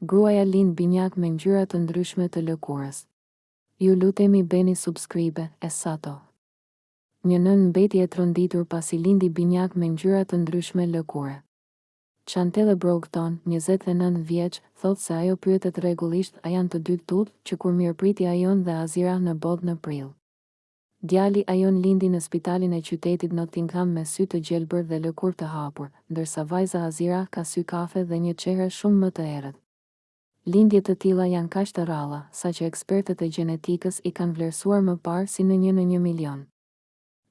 Gruaja lind binjakë me ngjyra të ndryshme të lëkurës. Ju lutemi bëni subscribe e sato. Një nënë mbeti e tronditur pasi lindi binjakë me ngjyra të ndryshme lëkure. Chantelle Broughton, njëzet e nëntë vjeç, thotë se ajo pyetet rregullisht a janë të dy tutë që kur mirëpriti Ayon dhe Azirah në botë në prill. Djali Ayon lindi në spitalin e qytetit Nottingham me sy të gjelbër dhe lëkurë të hapur, ndërsa vajza Azirah ka sy kafe dhe një çehre shumë më të errët. Lindje të tilla janë kaq të rralla, saqë ekspertët e gjenetikës i kanë vlerësuar më parë si në një në një milion.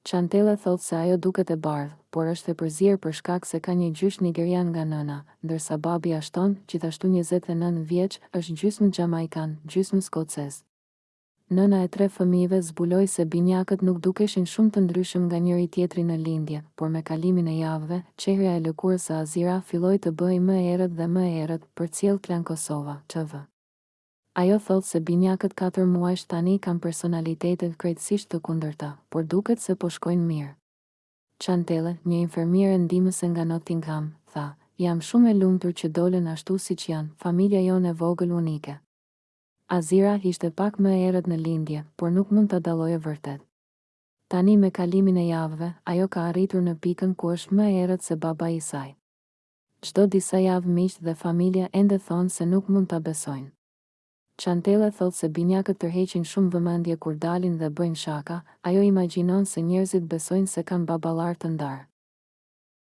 Chantelle thotë se ajo duket e bardhë, por është e përzier për shkak se ka një gjysh nigerian nga nëna, ndërsa babi Ashton, gjithashtu njëzet e nëntë vjeç, është gjysmë xhamaikan, gjysmë skocez. Nëna e tre fëmijëve zbuloi se binjakët nuk dukeshin shumë të ndryshëm nga njëri-tjetri në lindje, por me kalimin e javëve, çehrja e lëkurës së Azira filloi të bëhej më e errët dhe më e errët, përcjell Klan Kosova, tv. Ajo thotë se binjakët katër muajsh tani kanë personalitete krejtësisht të kundërta, por duket se po shkojnë mirë. Chantelle, një infermiere ndihmëse nga Nottingham, tha, Jam shumë e lumtur që dolën ashtu siç janë, familja jonë e vogël unike. Azira ishte pak më e errët në lindje, por nuk mund ta dalloje vërtet. Tani me kalimin e javëve, ajo ka arritur në pikën ku është më e errët se babai i saj. Çdo disa javë miqtë dhe familja ende thonë se nuk mund ta besojnë. Chantelle thotë se binjakët tërheqin shumë vëmendje kur dalin dhe bëjnë shaka, ajo imagjinon se njerëzit besojnë se kanë baballarë të ndarë.